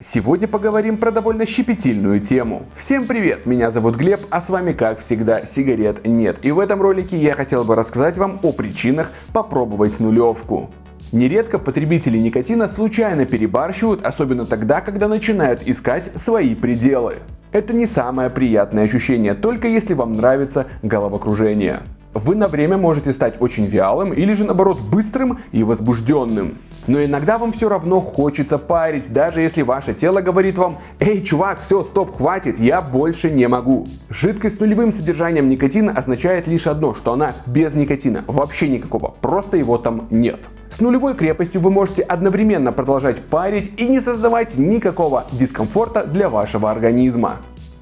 Сегодня поговорим про довольно щепетильную тему. Всем привет, меня зовут Глеб, а с вами как всегда сигарет нет. И в этом ролике я хотел бы рассказать вам о причинах попробовать нулевку. Нередко потребители никотина случайно перебарщивают, особенно тогда, когда начинают искать свои пределы. Это не самое приятное ощущение, только если вам нравится головокружение. Вы на время можете стать очень вялым или же наоборот быстрым и возбужденным. Но иногда вам все равно хочется парить, даже если ваше тело говорит вам «Эй, чувак, все, стоп, хватит, я больше не могу». Жидкость с нулевым содержанием никотина означает лишь одно, что она без никотина, вообще никакого, просто его там нет. С нулевой крепостью вы можете одновременно продолжать парить и не создавать никакого дискомфорта для вашего организма.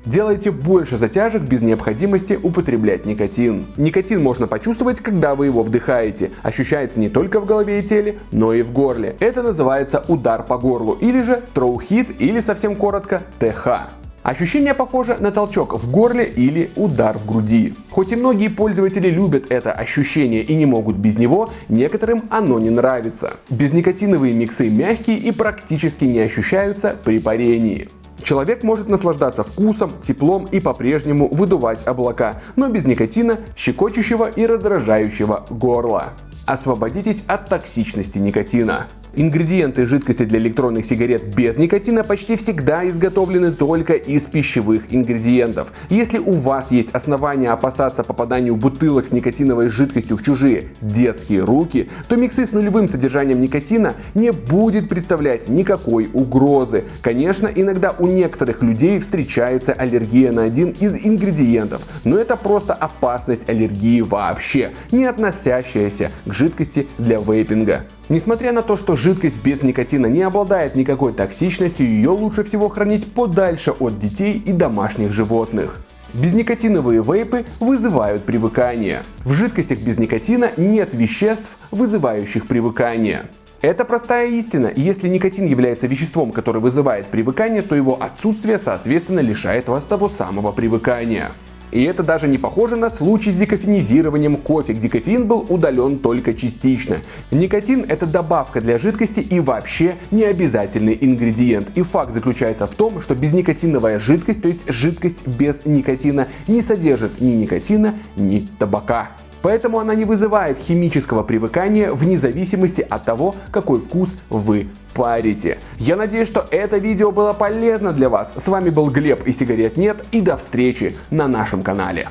Делайте больше затяжек без необходимости употреблять никотин. Никотин можно почувствовать, когда вы его вдыхаете. Ощущается не только в голове и теле, но и в горле. Это называется удар по горлу или же троухит или совсем коротко ТХ. Ощущение похоже на толчок в горле или удар в груди. Хоть и многие пользователи любят это ощущение и не могут без него, некоторым оно не нравится. Безникотиновые миксы мягкие и практически не ощущаются при парении. Человек может наслаждаться вкусом, теплом и по-прежнему выдувать облака, но без никотина, щекочущего и раздражающего горла. Освободитесь от токсичности никотина. Ингредиенты жидкости для электронных сигарет без никотина почти всегда изготовлены только из пищевых ингредиентов. Если у вас есть основания опасаться попаданию бутылок с никотиновой жидкостью в чужие детские руки, то миксы с нулевым содержанием никотина не будет представлять никакой угрозы. Конечно, иногда у некоторых людей встречается аллергия на один из ингредиентов, но это просто опасность аллергии вообще, не относящаяся к жидкости для вейпинга. Несмотря на то, что жидкость без никотина не обладает никакой токсичностью, ее лучше всего хранить подальше от детей и домашних животных. Безникотиновые вейпы вызывают привыкание. В жидкостях без никотина нет веществ, вызывающих привыкание. Это простая истина, если никотин является веществом, которое вызывает привыкание, то его отсутствие соответственно лишает вас того самого привыкания. И это даже не похоже на случай с декофенизированием кофе, где кофеин был удален только частично. Никотин это добавка для жидкости и вообще не обязательный ингредиент. И факт заключается в том, что безникотиновая жидкость, то есть жидкость без никотина, не содержит ни никотина, ни табака. Поэтому она не вызывает химического привыкания вне зависимости от того, какой вкус вы парите. Я надеюсь, что это видео было полезно для вас. С вами был Глеб и сигарет нет и до встречи на нашем канале.